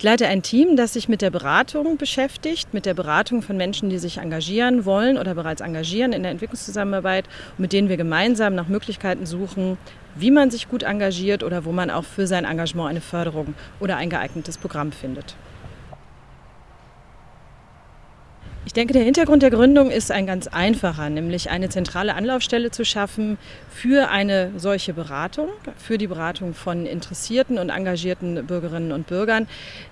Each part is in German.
Ich leite ein Team, das sich mit der Beratung beschäftigt, mit der Beratung von Menschen, die sich engagieren wollen oder bereits engagieren in der Entwicklungszusammenarbeit, mit denen wir gemeinsam nach Möglichkeiten suchen, wie man sich gut engagiert oder wo man auch für sein Engagement eine Förderung oder ein geeignetes Programm findet. Ich denke, der Hintergrund der Gründung ist ein ganz einfacher, nämlich eine zentrale Anlaufstelle zu schaffen für eine solche Beratung, für die Beratung von interessierten und engagierten Bürgerinnen und Bürgern.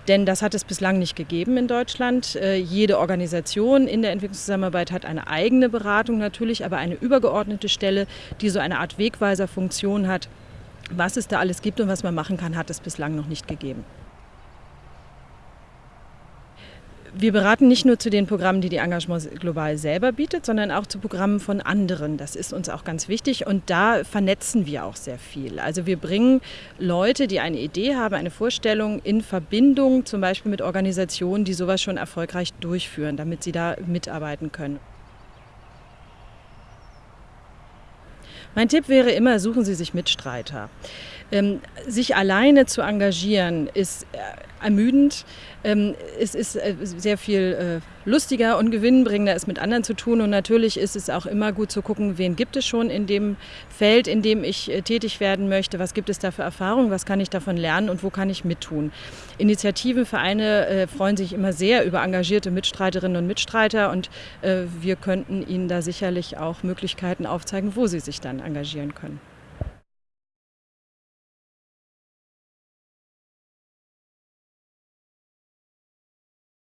Denn das hat es bislang nicht gegeben in Deutschland. Äh, jede Organisation in der Entwicklungszusammenarbeit hat eine eigene Beratung natürlich, aber eine übergeordnete Stelle, die so eine Art Wegweiserfunktion hat. Was es da alles gibt und was man machen kann, hat es bislang noch nicht gegeben. Wir beraten nicht nur zu den Programmen, die die Engagement Global selber bietet, sondern auch zu Programmen von anderen. Das ist uns auch ganz wichtig und da vernetzen wir auch sehr viel. Also wir bringen Leute, die eine Idee haben, eine Vorstellung in Verbindung zum Beispiel mit Organisationen, die sowas schon erfolgreich durchführen, damit sie da mitarbeiten können. Mein Tipp wäre immer, suchen Sie sich Mitstreiter. Ähm, sich alleine zu engagieren ist äh, ermüdend. Ähm, es ist äh, sehr viel äh, lustiger und gewinnbringender, es mit anderen zu tun. Und natürlich ist es auch immer gut zu gucken, wen gibt es schon in dem Feld, in dem ich äh, tätig werden möchte. Was gibt es da für Erfahrungen? Was kann ich davon lernen und wo kann ich mittun? Initiativen, Vereine freuen sich immer sehr über engagierte Mitstreiterinnen und Mitstreiter. Und wir könnten ihnen da sicherlich auch Möglichkeiten aufzeigen, wo sie sich dann engagieren können.